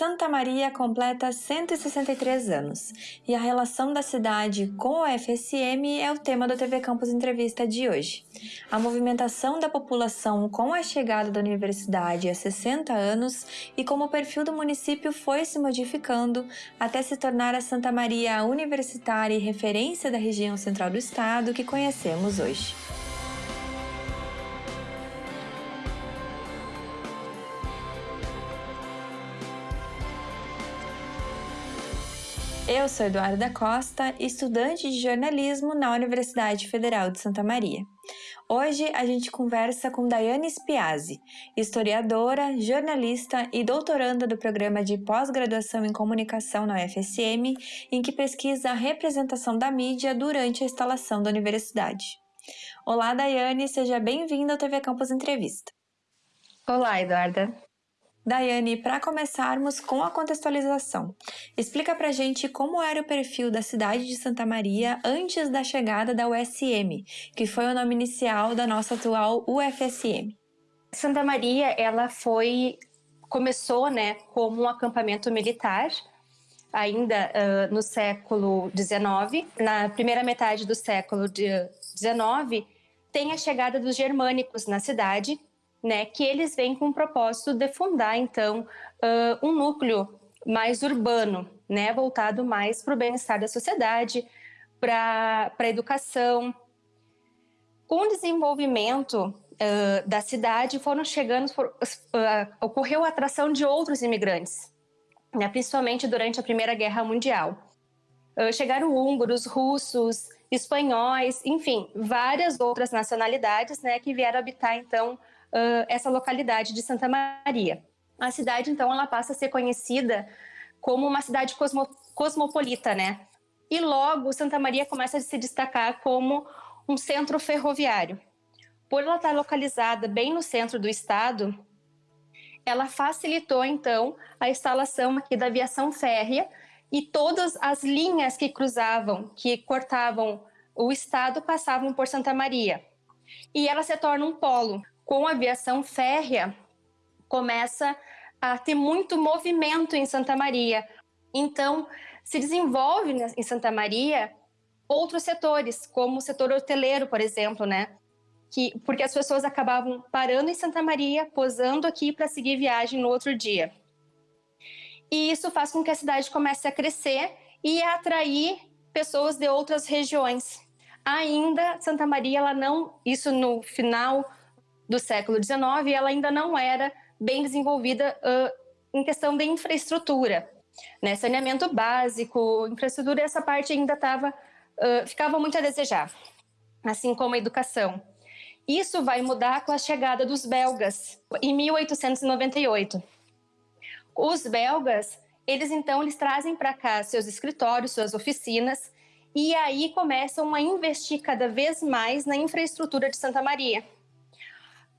Santa Maria completa 163 anos e a relação da cidade com o FSM é o tema do TV Campus Entrevista de hoje. A movimentação da população com a chegada da universidade há 60 anos e como o perfil do município foi se modificando até se tornar a Santa Maria universitária e referência da região central do estado que conhecemos hoje. Eu sou Eduarda Costa, estudante de jornalismo na Universidade Federal de Santa Maria. Hoje a gente conversa com Daiane Spiazzi, historiadora, jornalista e doutoranda do programa de pós-graduação em comunicação na UFSM, em que pesquisa a representação da mídia durante a instalação da universidade. Olá, Daiane, seja bem-vinda ao TV Campus Entrevista. Olá, Eduarda. Daiane, para começarmos com a contextualização, explica pra gente como era o perfil da cidade de Santa Maria antes da chegada da USM, que foi o nome inicial da nossa atual UFSM. Santa Maria, ela foi começou, né, como um acampamento militar, ainda uh, no século XIX. Na primeira metade do século XIX, tem a chegada dos germânicos na cidade, né, que eles vêm com o propósito de fundar, então, uh, um núcleo mais urbano, né, voltado mais para o bem-estar da sociedade, para a educação. Com o desenvolvimento uh, da cidade, foram chegando, for, uh, ocorreu a atração de outros imigrantes, né, principalmente durante a Primeira Guerra Mundial. chegaram húngaros, russos, espanhóis, enfim, várias outras nacionalidades né, que vieram habitar, então, uh, essa localidade de Santa Maria. A cidade, então, ela passa a ser conhecida como uma cidade cosmo, cosmopolita, né? E logo Santa Maria começa a se destacar como um centro ferroviário. Por ela estar localizada bem no centro do estado, ela facilitou então a instalação aqui da aviação férrea e todas as linhas que cruzavam, que cortavam o estado, passavam por Santa Maria. E ela se torna um polo com a aviação férrea, começa a ter muito movimento em Santa Maria. Então, se desenvolve em Santa Maria outros setores, como o setor hoteleiro, por exemplo, né? Que, porque as pessoas acabavam parando em Santa Maria, posando aqui para seguir viagem no outro dia. E isso faz com que a cidade comece a crescer e a atrair pessoas de outras regiões. Ainda Santa Maria, ela não, isso no final do século XIX, ela ainda não era bem desenvolvida uh, em questão de infraestrutura. Né? Saneamento básico, infraestrutura, essa parte ainda tava, uh, ficava muito a desejar, assim como a educação. Isso vai mudar com a chegada dos belgas em 1898. Os belgas, eles então eles trazem para cá seus escritórios, suas oficinas, e aí começam a investir cada vez mais na infraestrutura de Santa Maria.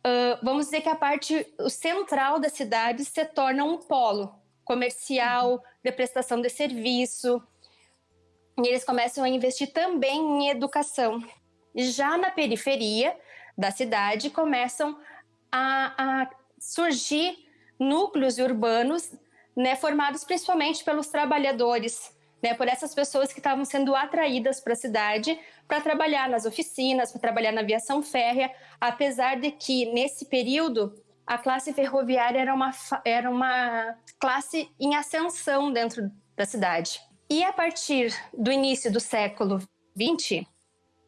Uh, vamos dizer que a parte central da cidade se torna um polo comercial, de prestação de serviço, e eles começam a investir também em educação. Já na periferia da cidade começam a, a surgir núcleos urbanos né, formados principalmente pelos trabalhadores né, por essas pessoas que estavam sendo atraídas para a cidade para trabalhar nas oficinas, para trabalhar na aviação férrea, apesar de que nesse período a classe ferroviária era uma, era uma classe em ascensão dentro da cidade. E a partir do início do século XX,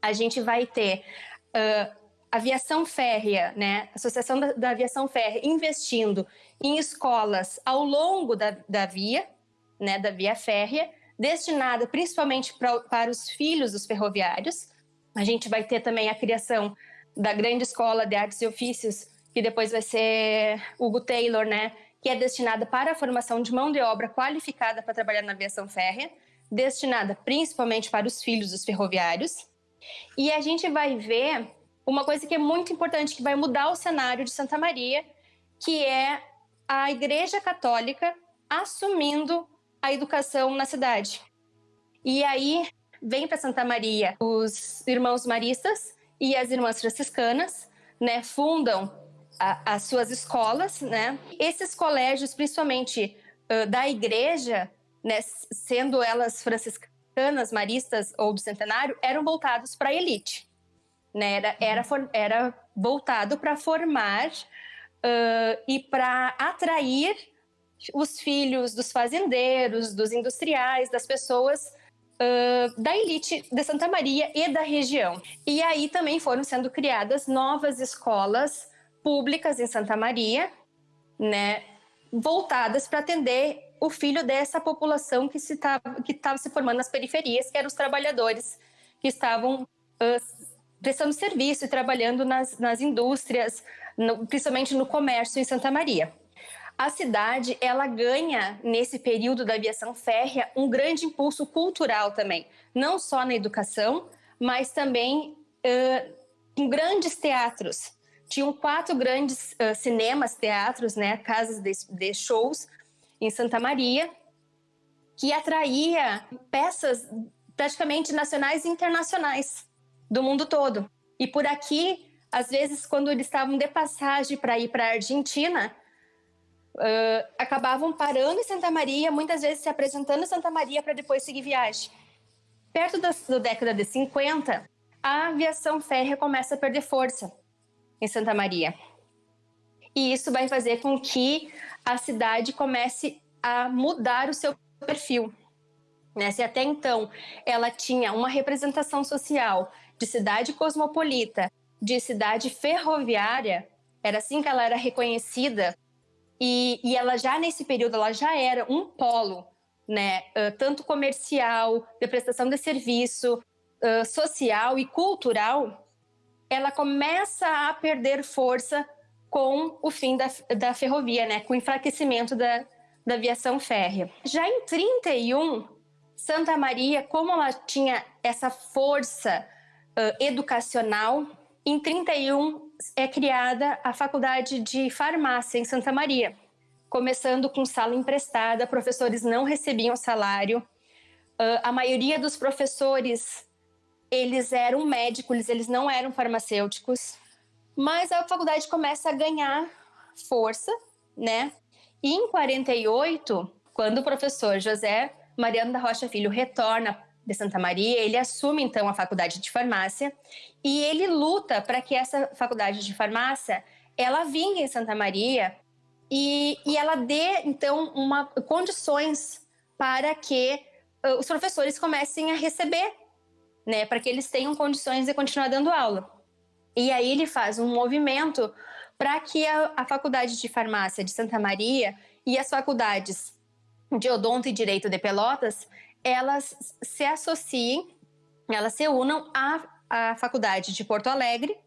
a gente vai ter uh, aviação férrea, né, Associação da, da, Aviação Férrea investindo em escolas ao longo da, da via, né, da via férrea, destinada principalmente pra, para os filhos dos ferroviários. A gente vai ter também a criação da grande escola de artes e ofícios, que depois vai ser Hugo Taylor, né? Que é destinada para a formação de mão de obra qualificada para trabalhar na aviação férrea, destinada principalmente para os filhos dos ferroviários. E a gente vai ver uma coisa que é muito importante, que vai mudar o cenário de Santa Maria, que é a Igreja Católica assumindo a educação na cidade. E aí vem para Santa Maria os irmãos maristas e as irmãs franciscanas, né, fundam a, as suas escolas, né? Esses colégios, principalmente uh, da igreja, né, sendo elas franciscanas, maristas ou do centenário, eram voltados para a elite. Né? Era, era, era voltado para formar uh, e para atrair os filhos dos fazendeiros, dos industriais, das pessoas uh, da elite de Santa Maria e da região. E aí também foram sendo criadas novas escolas públicas em Santa Maria, né, voltadas para atender o filho dessa população que estava que estava se formando nas periferias, que eram os trabalhadores que estavam uh, prestando serviço e trabalhando nas, nas indústrias, no, principalmente no comércio em Santa Maria. A cidade ela ganha nesse período da aviação férrea um grande impulso cultural também, não só na educação, mas também uh, em grandes teatros. Tinham quatro grandes uh, cinemas, teatros, né, casas de, de shows em Santa Maria, que atraía peças praticamente nacionais e internacionais do mundo todo. E por aqui, às vezes, quando eles estavam de passagem para ir para a Argentina, uh, acabavam parando em Santa Maria, muitas vezes se apresentando em Santa Maria para depois seguir viagem. Perto da, da década de 50, a aviação férrea começa a perder força em Santa Maria. E isso vai fazer com que a cidade comece a mudar o seu perfil. Né? Se até então ela tinha uma representação social de cidade cosmopolita, de cidade ferroviária, era assim que ela era reconhecida e, e ela já nesse período ela já era um polo, né, uh, tanto comercial, de prestação de serviço, uh, social e cultural, ela começa a perder força com o fim da, da ferrovia, né, com o enfraquecimento da, da aviação férrea. Já em 31, Santa Maria, como ela tinha essa força uh, educacional, em 31 é criada a Faculdade de Farmácia em Santa Maria, começando com sala emprestada, professores não recebiam salário. Uh, a maioria dos professores, eles eram médicos, eles não eram farmacêuticos. Mas a faculdade começa a ganhar força, né? E em 48, quando o professor José Mariano da Rocha Filho retorna de Santa Maria, ele assume então a faculdade de farmácia e ele luta para que essa faculdade de farmácia ela vingue em Santa Maria e, e ela dê então uma condições para que uh, os professores comecem a receber, né, para que eles tenham condições de continuar dando aula. E aí ele faz um movimento para que a, a faculdade de farmácia de Santa Maria e as faculdades de odonto e direito de Pelotas elas se associem, elas se unam à, à Faculdade de Porto Alegre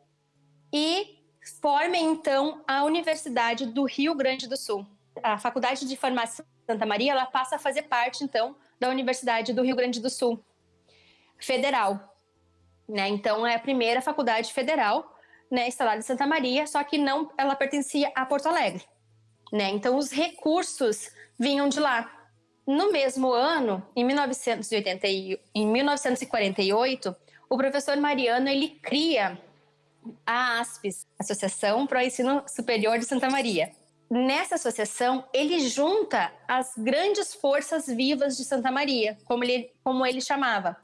e formem então a Universidade do Rio Grande do Sul. A Faculdade de Farmácia Santa Maria ela passa a fazer parte então da Universidade do Rio Grande do Sul, federal. Né? Então é a primeira faculdade federal né, instalada em Santa Maria, só que não ela pertencia a Porto Alegre. Né? Então os recursos vinham de lá. No mesmo ano, em, 1980, em 1948, o professor Mariano ele cria a ASPES, Associação para o Ensino Superior de Santa Maria. Nessa associação, ele junta as grandes forças vivas de Santa Maria, como ele, como ele chamava,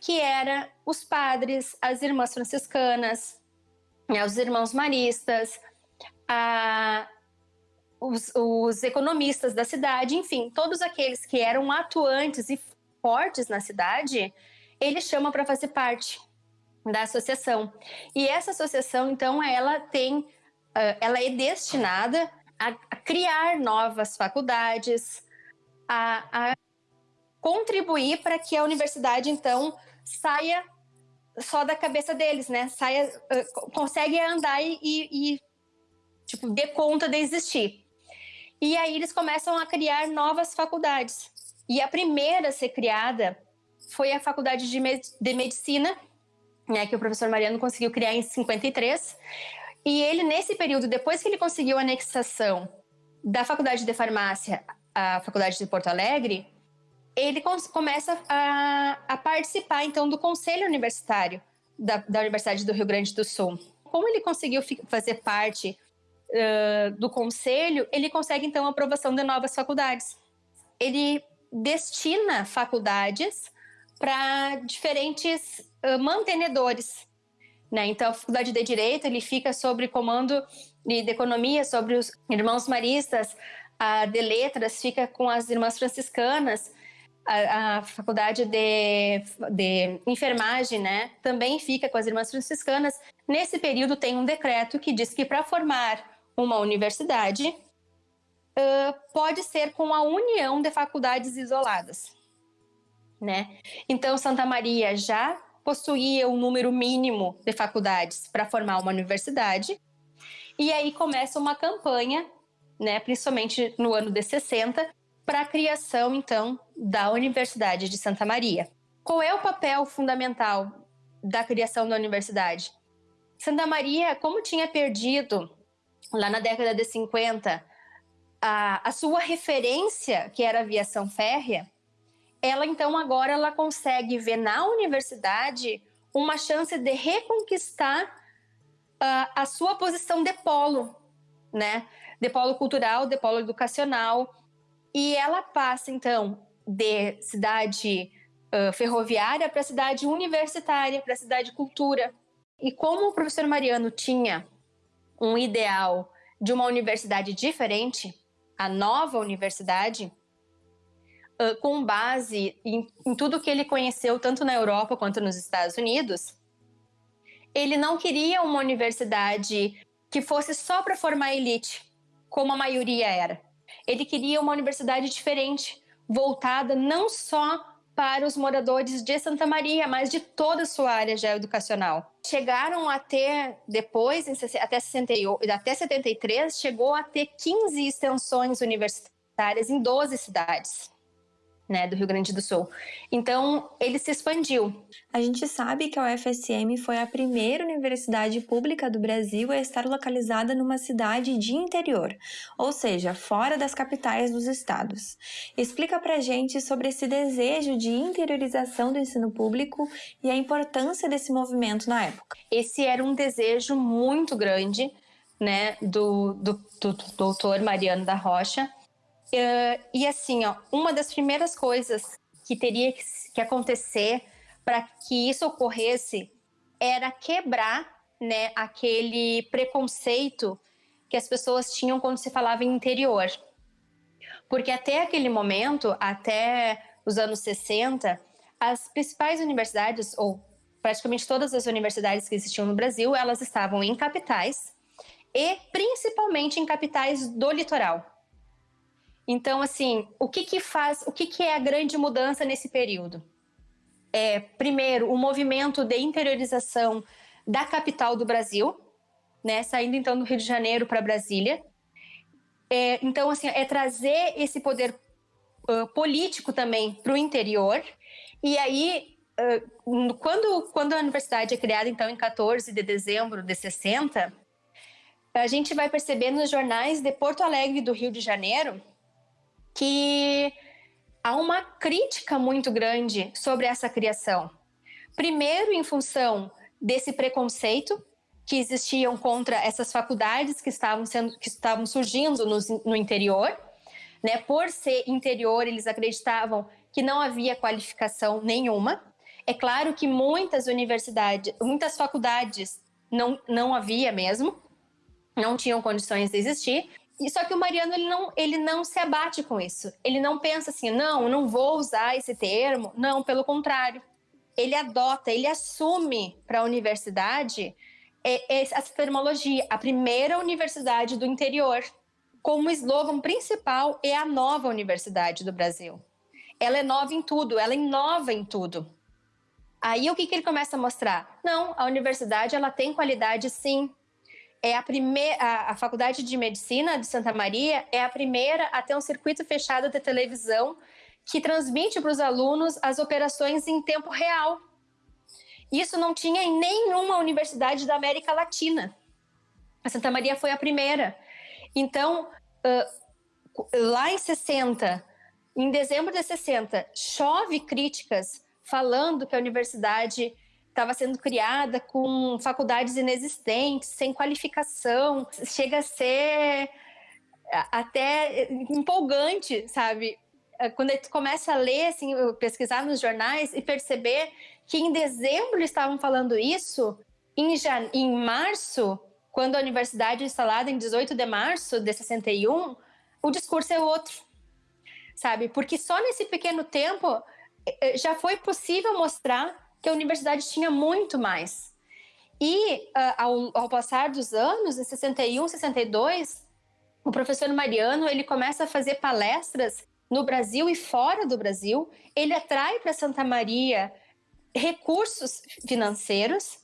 que era os padres, as irmãs franciscanas, né, os irmãos maristas, a, os, os economistas da cidade, enfim, todos aqueles que eram atuantes e fortes na cidade, ele chama para fazer parte da associação. E essa associação, então, ela tem, ela é destinada a, criar novas faculdades, a, a contribuir para que a universidade, então, saia só da cabeça deles, né? Saia, consegue andar e, e tipo, dê conta de existir. E aí eles começam a criar novas faculdades. E a primeira a ser criada foi a Faculdade de, de Medicina, né, que o professor Mariano conseguiu criar em 53. E ele, nesse período, depois que ele conseguiu a anexação da Faculdade de Farmácia à Faculdade de Porto Alegre, ele começa a, a, participar, então, do Conselho Universitário da, da Universidade do Rio Grande do Sul. Como ele conseguiu fazer parte uh, do conselho, ele consegue então a aprovação de novas faculdades. ele destina faculdades para diferentes uh, mantenedores. Né? Então, a faculdade de Direito ele fica sobre comando de, Economia, sobre os irmãos maristas, a de Letras fica com as irmãs franciscanas, a, a, faculdade de, de enfermagem, né, também fica com as irmãs franciscanas. Nesse período tem um decreto que diz que para formar uma universidade uh, pode ser com a união de faculdades isoladas, né? Então Santa Maria já possuía um número mínimo de faculdades para formar uma universidade. E aí começa uma campanha, né, principalmente no ano de 60, para a criação, então, da Universidade de Santa Maria. Qual é o papel fundamental da criação da universidade? Santa Maria, como tinha perdido lá na década de 50 a, a sua referência, que era a aviação férrea, ela então agora ela consegue ver na universidade uma chance de reconquistar uh, a sua posição de polo, né? De polo cultural, de polo educacional, e ela passa, então, de cidade uh, ferroviária para cidade universitária, para cidade cultura. E como o professor Mariano tinha um ideal de uma universidade diferente, a nova universidade, com base em, em tudo que ele conheceu, tanto na Europa quanto nos Estados Unidos, ele não queria uma universidade que fosse só para formar elite, como a maioria era. Ele queria uma universidade diferente, voltada não só para os moradores de Santa Maria, mas de toda a sua área geoeducacional. Chegaram a ter, depois, até, 68, até 73, chegou a ter 15 extensões universitárias em 12 cidades né, do Rio Grande do Sul. Então, ele se expandiu. A gente sabe que a UFSM foi a primeira universidade pública do Brasil a estar localizada numa cidade de interior, ou seja, fora das capitais dos estados. Explica pra gente sobre esse desejo de interiorização do ensino público e a importância desse movimento na época. Esse era um desejo muito grande, né, do, do, do doutor Mariano da Rocha, Uh, e assim, ó, uma das primeiras coisas que teria que, que acontecer para que isso ocorresse era quebrar né, aquele preconceito que as pessoas tinham quando se falava em interior. Porque até aquele momento, até os anos 60, as principais universidades, ou praticamente todas as universidades que existiam no Brasil, elas estavam em capitais e principalmente em capitais do litoral. Então, assim, o que que faz, o que que é a grande mudança nesse período? É, primeiro, o movimento de interiorização da capital do Brasil, né, saindo então do Rio de Janeiro para Brasília. É, então, assim, é trazer esse poder uh, político também para o interior. E aí, uh, quando, quando a universidade é criada, então, em 14 de dezembro de 60, a gente vai perceber nos jornais de Porto Alegre do Rio de Janeiro que há uma crítica muito grande sobre essa criação. Primeiro, em função desse preconceito que existiam contra essas faculdades que estavam sendo que estavam surgindo no, no interior, né? Por ser interior, eles acreditavam que não havia qualificação nenhuma. É claro que muitas universidades, muitas faculdades não não havia mesmo, não tinham condições de existir, e só que o Mariano ele não, ele não se abate com isso. Ele não pensa assim, não, não vou usar esse termo. Não, pelo contrário. Ele adota, ele assume para a universidade essa terminologia, a primeira universidade do interior. Como slogan principal é a nova universidade do Brasil. Ela é nova em tudo, ela inova em tudo. Aí o que, que ele começa a mostrar? Não, a universidade ela tem qualidade sim, é a primeira, a, Faculdade de Medicina de Santa Maria é a primeira a ter um circuito fechado de televisão que transmite para os alunos as operações em tempo real. Isso não tinha em nenhuma universidade da América Latina. A Santa Maria foi a primeira. Então, uh, lá em 60, em dezembro de 60, chove críticas falando que a universidade estava sendo criada com faculdades inexistentes, sem qualificação, chega a ser até empolgante, sabe? eh, quando tu começa a ler, assim, pesquisar nos jornais e perceber que em dezembro estavam falando isso, em, jan... em março, quando a universidade é instalada em 18 de março de 61, o discurso é outro, sabe? Porque só nesse pequeno tempo eh, eh, já foi possível mostrar que a universidade tinha muito mais. E uh, ao, ao, passar dos anos, em 61, 62, o professor Mariano ele começa a fazer palestras no Brasil e fora do Brasil. Ele atrai para Santa Maria recursos financeiros,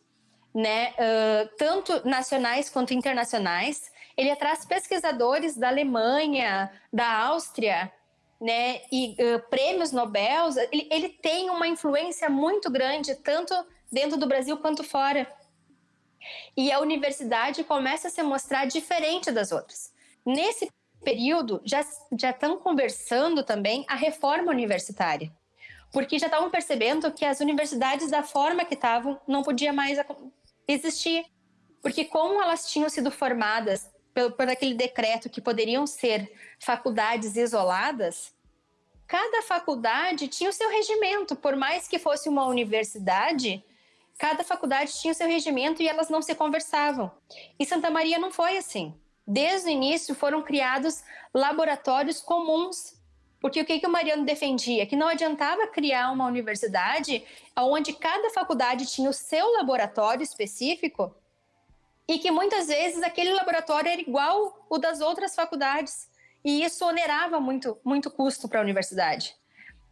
né, uh, tanto nacionais quanto internacionais. Ele atrai pesquisadores da Alemanha, da Áustria, né, e uh, prêmios Nobel. Ele, ele tem uma influência muito grande, tanto dentro do Brasil quanto fora. E a universidade começa a se mostrar diferente das outras. Nesse período, já, já estão conversando também a reforma universitária, porque já estavam percebendo que as universidades, da forma que estavam, não podia mais existir, porque como elas tinham sido formadas por, por aquele decreto que poderiam ser faculdades isoladas, cada faculdade tinha o seu regimento, por mais que fosse uma universidade, cada faculdade tinha o seu regimento e elas não se conversavam. E Santa Maria não foi assim. Desde o início foram criados laboratórios comuns. Porque o que, que o Mariano defendia? Que não adiantava criar uma universidade onde cada faculdade tinha o seu laboratório específico e que muitas vezes aquele laboratório era igual o das outras faculdades e isso onerava muito, muito custo para a universidade.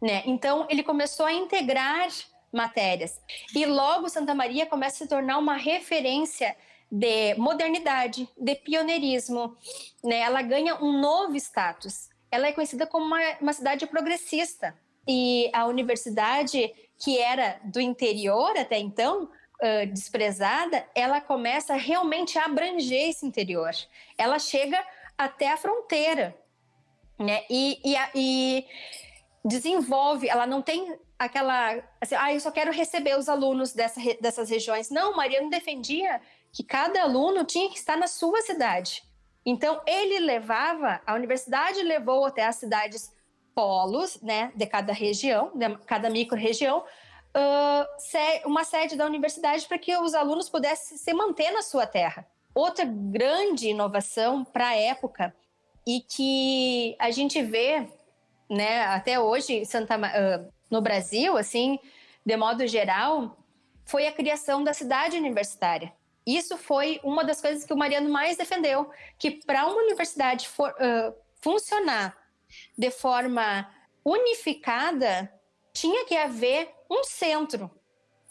Né? Então ele começou a integrar matérias e logo Santa Maria começa a se tornar uma referência de modernidade, de pioneirismo. Né? Ela ganha um novo status. Ela é conhecida como uma, uma cidade progressista. E a universidade, que era do interior até então, uh, desprezada, ela começa realmente a abranger esse interior. Ela chega até a fronteira. Né? E, e, e desenvolve, ela não tem aquela. Assim, ah, eu só quero receber os alunos dessa, dessas regiões. Não, Mariano defendia que cada aluno tinha que estar na sua cidade. Então, ele levava, a universidade levou até as cidades polos, né, de cada região, de cada micro-região, uh, uma sede da universidade para que os alunos pudessem se manter na sua terra. Outra grande inovação para a época e que a gente vê, né, até hoje Santa, uh, no Brasil, assim, de modo geral, foi a criação da cidade universitária. Isso foi uma das coisas que o Mariano mais defendeu, que para uma universidade for, uh, funcionar de forma unificada, tinha que haver um centro,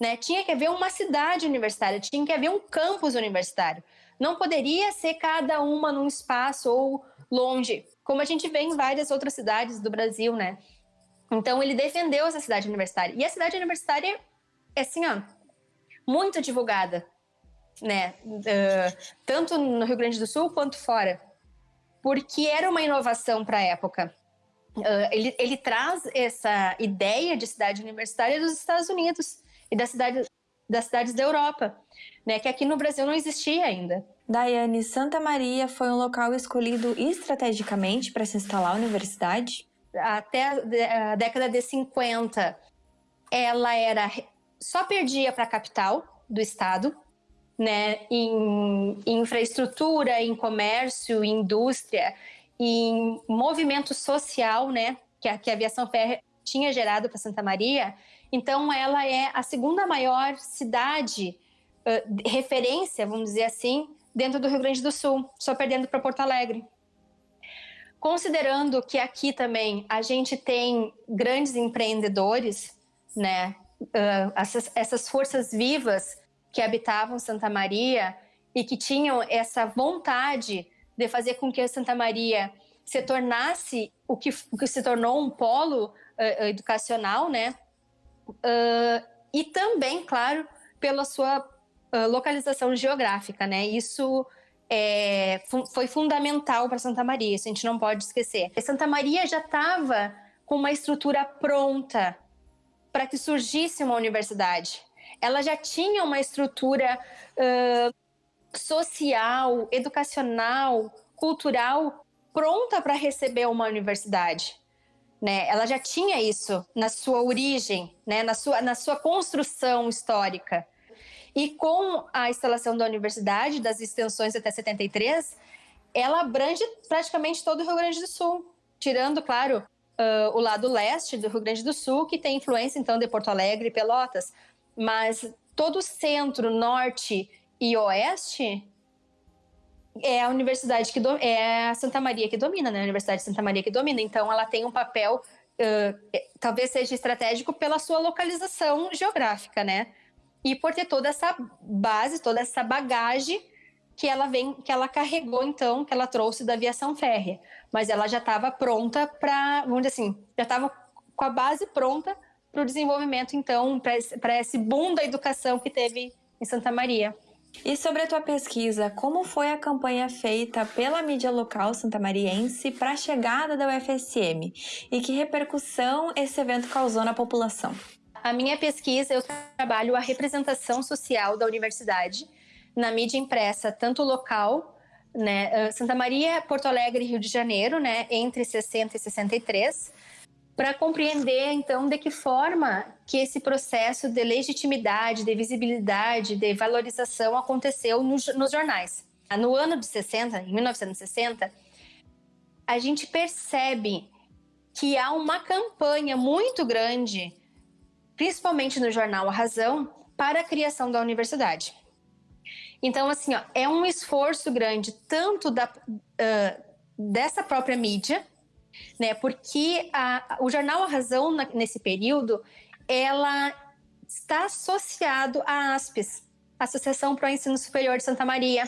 né? Tinha que haver uma cidade universitária, tinha que haver um campus universitário. Não poderia ser cada uma num espaço ou longe, como a gente vê em várias outras cidades do Brasil, né? Então ele defendeu essa cidade universitária. E a cidade universitária é assim, ó, muito divulgada né? Uh, tanto no Rio Grande do Sul quanto fora, porque era uma inovação para a época. Uh, ele, ele traz essa ideia de cidade universitária dos Estados Unidos e das cidades, das cidades da Europa, né? Que aqui no Brasil não existia ainda. Daiane, Santa Maria foi um local escolhido estrategicamente para se instalar a universidade? Até a década de 50, ela era só perdia para a capital do estado, né, em, em infraestrutura, em comércio, em indústria, em movimento social, né, que a, que a aviação férrea tinha gerado para Santa Maria. Então, ela é a segunda maior cidade, uh, referência, vamos dizer assim, dentro do Rio Grande do Sul, só perdendo para Porto Alegre. Considerando que aqui também a gente tem grandes empreendedores, né, uh, essas, essas forças vivas que habitavam Santa Maria e que tinham essa vontade de fazer com que Santa Maria se tornasse o que, o que se tornou um polo uh, educacional, né? Uh, e também, claro, pela sua localização geográfica, né? Isso é, foi fundamental para Santa Maria, isso a gente não pode esquecer. Santa Maria já estava com uma estrutura pronta para que surgisse uma universidade ela já tinha uma estrutura uh, social, educacional, cultural pronta para receber uma universidade. né? Ela já tinha isso na sua origem, né? Na sua, na sua construção histórica. E com a instalação da universidade, das extensões até 73, ela abrange praticamente todo o Rio Grande do Sul, tirando, claro, uh, o lado leste do Rio Grande do Sul, que tem influência então de Porto Alegre e Pelotas, mas todo o centro, norte e oeste é a universidade que do, é a Santa Maria que domina, né? A Universidade de Santa Maria que domina. Então, ela tem um papel uh, talvez seja estratégico pela sua localização geográfica, né? E por ter toda essa base, toda essa bagagem que ela vem, que ela carregou então, que ela trouxe da aviação férrea. Mas ela já estava pronta para, vamos dizer assim, já estava com a base pronta para o desenvolvimento então, para esse boom da educação que teve em Santa Maria. E sobre a tua pesquisa, como foi a campanha feita pela mídia local santamariense para a chegada da UFSM e que repercussão esse evento causou na população? A minha pesquisa, eu trabalho a representação social da universidade na mídia impressa, tanto local, né, Santa Maria, Porto Alegre Rio de Janeiro, né, entre 60 e 63, para compreender então de que forma que esse processo de legitimidade, de visibilidade, de valorização aconteceu nos, nos jornais. No ano de 60, em 1960, a gente percebe que há uma campanha muito grande, principalmente no jornal A Razão, para a criação da universidade. Então, assim, ó, é um esforço grande tanto da, uh, dessa própria mídia, né? Porque a, o jornal A Razão, na, nesse período, ela está associado à ASPES, Associação para o Ensino Superior de Santa Maria.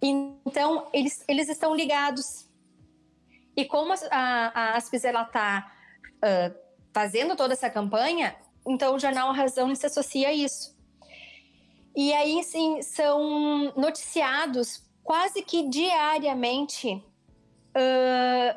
Então, eles, eles estão ligados. E como a, a ASPES está uh, fazendo toda essa campanha, então o jornal A Razão se associa a isso. E aí, sim, são noticiados quase que diariamente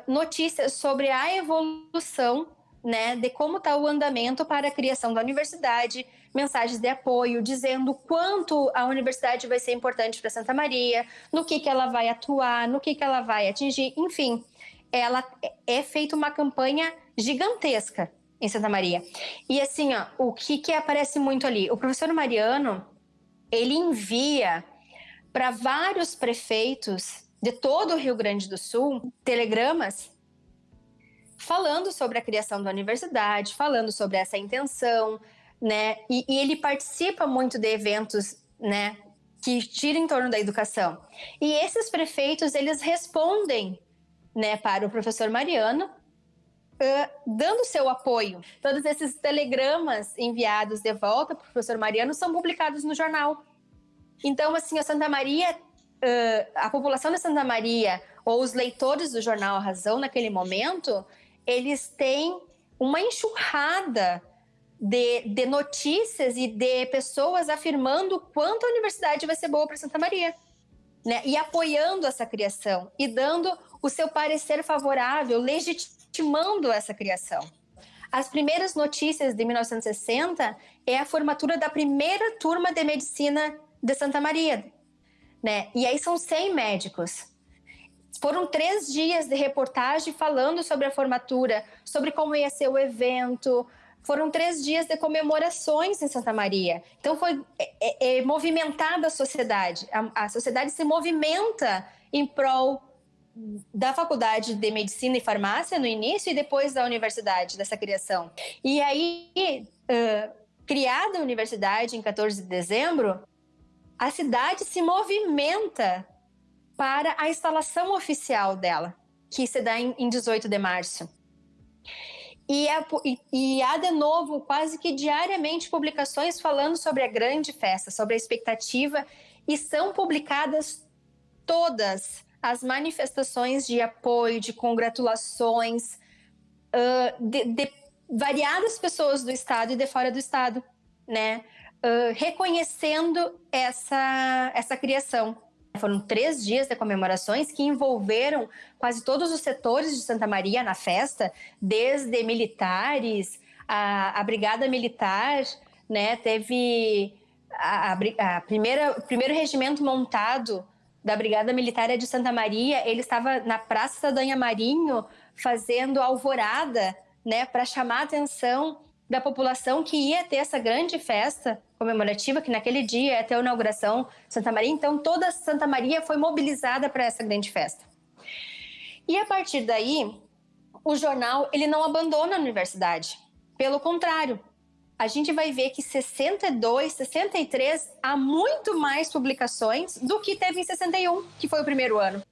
notícias sobre a evolução né, de como está o andamento para a criação da universidade, mensagens de apoio, dizendo quanto a universidade vai ser importante para Santa Maria, no que, que ela vai atuar, no que, que ela vai atingir, enfim, ela é feita uma campanha gigantesca em Santa Maria. E assim, ó, o que, que aparece muito ali? O professor Mariano, ele envia para vários prefeitos de todo o Rio Grande do Sul telegramas falando sobre a criação da universidade, falando sobre essa intenção, né? E, e ele participa muito de eventos, né? Que giram em torno da educação. E esses prefeitos, eles respondem, né? Para o professor Mariano, uh, dando seu apoio. Todos esses telegramas enviados de volta para o professor Mariano são publicados no jornal. Então, assim, a Santa Maria uh, a população de Santa Maria ou os leitores do jornal A Razão naquele momento, eles têm uma enxurrada de, de notícias e de pessoas afirmando quanto a universidade vai ser boa para Santa Maria. Né? E apoiando essa criação e dando o seu parecer favorável, legitimando essa criação. As primeiras notícias de 1960 é a formatura da primeira turma de medicina de Santa Maria, né? E aí são 100 médicos. Foram três dias de reportagem falando sobre a formatura, sobre como ia ser o evento. Foram três dias de comemorações em Santa Maria. Então foi é, é, é movimentada a sociedade. A, a sociedade se movimenta em prol da faculdade de medicina e farmácia no início e depois da universidade, dessa criação. E aí, uh, criada a universidade em 14 de dezembro, a cidade se movimenta para a instalação oficial dela, que se dá em, 18 de março. E, é, e, e, há de novo, quase que diariamente, publicações falando sobre a grande festa, sobre a expectativa, e são publicadas todas as manifestações de apoio, de congratulações uh, de, de variadas pessoas do Estado e de fora do Estado, né? Reconhecendo essa, essa criação. Foram três dias de comemorações que envolveram quase todos os setores de Santa Maria na festa, desde militares, a, a Brigada Militar, né? Teve a, a, primeira, o primeiro regimento montado da Brigada Militar de Santa Maria, ele estava na Praça Danha Marinho fazendo alvorada né, para chamar a atenção da população que ia ter essa grande festa comemorativa, que naquele dia ia ter a inauguração Santa Maria. Então, toda Santa Maria foi mobilizada para essa grande festa. E a partir daí, o jornal ele não abandona a universidade. Pelo contrário, a gente vai ver que 62, 63 há muito mais publicações do que teve em 61, que foi o primeiro ano.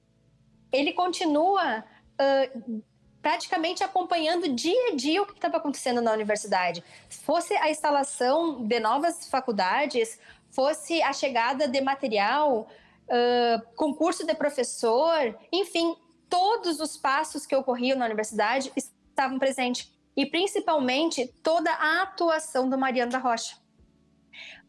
Ele continua uh, praticamente acompanhando dia a dia o que estava acontecendo na universidade. Fosse a instalação de novas faculdades, fosse a chegada de material, uh, concurso de professor, enfim, todos os passos que ocorriam na universidade estavam presentes. E principalmente toda a atuação do Mariano da Rocha.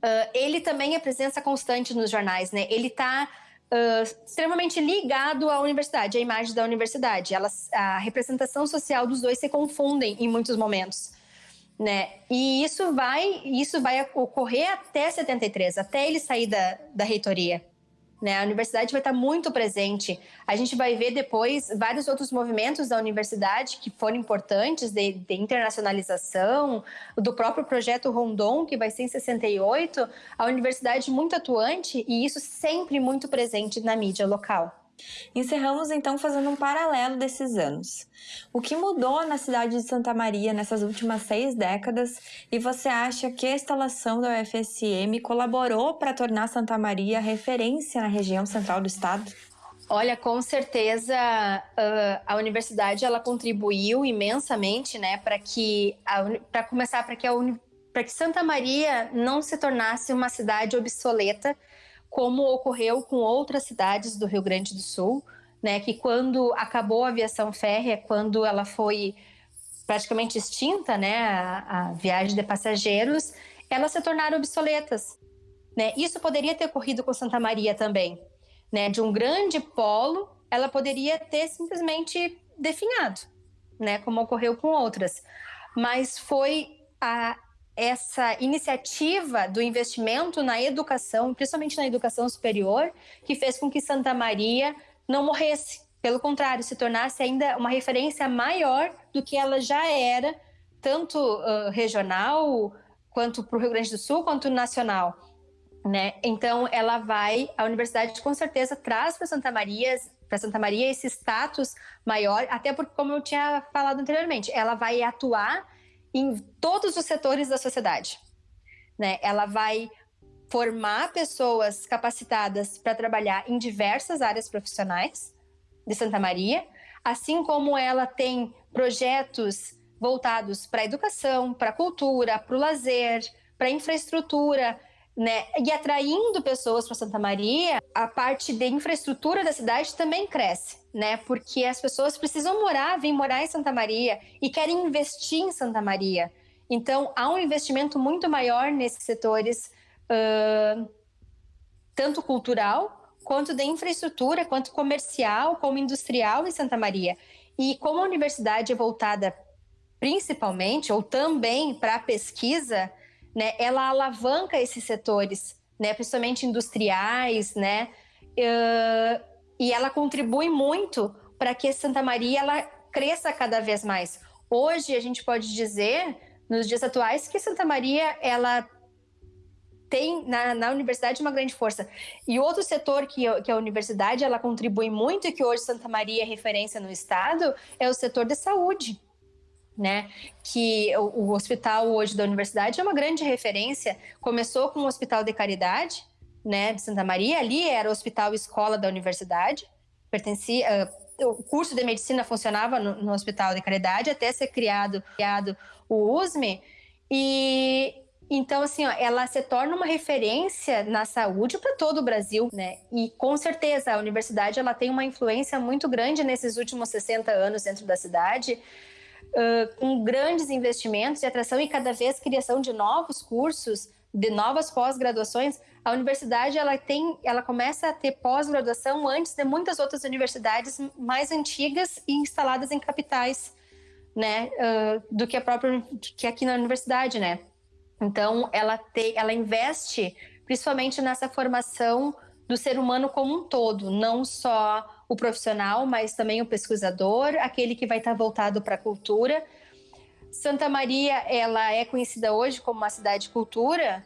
Uh, ele também é presença constante nos jornais, né? Ele está uh, extremamente ligado à universidade, à imagem da universidade. Elas, a representação social dos dois se confundem em muitos momentos. Né? E isso vai, isso vai ocorrer até 73, até ele sair da, da reitoria. Né? A universidade vai estar muito presente. A gente vai ver depois vários outros movimentos da universidade que foram importantes, de, de, internacionalização, do próprio projeto Rondon, que vai ser em 68. A universidade muito atuante e isso sempre muito presente na mídia local. Encerramos então fazendo um paralelo desses anos. O que mudou na cidade de Santa Maria nessas últimas seis décadas e você acha que a instalação da UFSM colaborou para tornar Santa Maria referência na região central do estado? Olha, com certeza a universidade ela contribuiu imensamente, né, para que para começar para que a para que Santa Maria não se tornasse uma cidade obsoleta como ocorreu com outras cidades do Rio Grande do Sul, né, que quando acabou a aviação férrea, quando ela foi praticamente extinta, né, a, a viagem de passageiros, elas se tornaram obsoletas. Né? Isso poderia ter ocorrido com Santa Maria também. Né? De um grande polo, ela poderia ter simplesmente definhado, né? como ocorreu com outras. Mas foi a essa iniciativa do investimento na educação, principalmente na educação superior, que fez com que Santa Maria não morresse. Pelo contrário, se tornasse ainda uma referência maior do que ela já era, tanto uh, regional, quanto para o Rio Grande do Sul, quanto nacional. Né? Então, ela vai, a universidade com certeza traz para Santa Maria para Santa Maria esse status maior, até porque, como eu tinha falado anteriormente, ela vai atuar em todos os setores da sociedade. Né? Ela vai formar pessoas capacitadas para trabalhar em diversas áreas profissionais de Santa Maria, assim como ela tem projetos voltados para a educação, para a cultura, para o lazer, para a infraestrutura, né? E atraindo pessoas para Santa Maria, a parte de infraestrutura da cidade também cresce, né? Porque as pessoas precisam morar, vir morar em Santa Maria e querem investir em Santa Maria. Então, há um investimento muito maior nesses setores, uh, tanto cultural, quanto de infraestrutura, quanto comercial, como industrial em Santa Maria. E como a universidade é voltada principalmente, ou também para a pesquisa, né, ela alavanca esses setores, né, principalmente industriais, né, uh, e ela contribui muito para que Santa Maria ela cresça cada vez mais. Hoje a gente pode dizer, nos dias atuais, que Santa Maria ela tem na, na universidade uma grande força. E outro setor que, que a universidade ela contribui muito e que hoje Santa Maria é referência no estado é o setor de saúde né? Que o, o, hospital hoje da universidade é uma grande referência. Começou com o Hospital de Caridade, né, de Santa Maria. Ali era o hospital escola da universidade. Pertencia, uh, o curso de medicina funcionava no, no, Hospital de Caridade até ser criado, criado o USME. E então, assim, ó, ela se torna uma referência na saúde para todo o Brasil, né? E com certeza a universidade ela tem uma influência muito grande nesses últimos 60 anos dentro da cidade com grandes investimentos de atração e cada vez criação de novos cursos, de novas pós-graduações, a universidade ela tem, ela começa a ter pós-graduação antes de muitas outras universidades mais antigas e instaladas em capitais, né, uh, do que a própria que aqui na universidade, né. Então ela tem, ela investe principalmente nessa formação do ser humano como um todo, não só o profissional, mas também o pesquisador, aquele que vai estar voltado para a cultura. Santa Maria, ela é conhecida hoje como uma cidade de cultura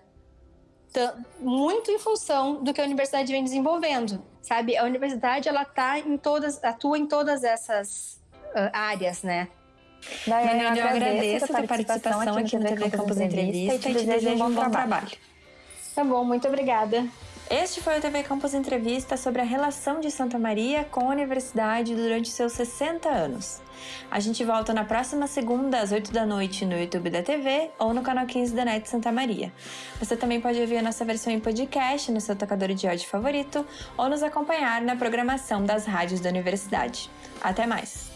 muito em função do que a universidade vem desenvolvendo, sabe? A universidade ela tá em todas, atua em todas essas uh, áreas, né? Daiane, eu, eu agradeço a tua participação, participação aqui no TV Campus Entrevista e te desejo um bom trabalho. trabalho. Tá bom, muito obrigada. Este foi o TV Campus Entrevista sobre a relação de Santa Maria com a universidade durante seus 60 anos. A gente volta na próxima segunda, às 8 da noite, no YouTube da TV ou no canal 15 da NET Santa Maria. Você também pode ouvir a nossa versão em podcast no seu tocador de áudio favorito ou nos acompanhar na programação das rádios da universidade. Até mais!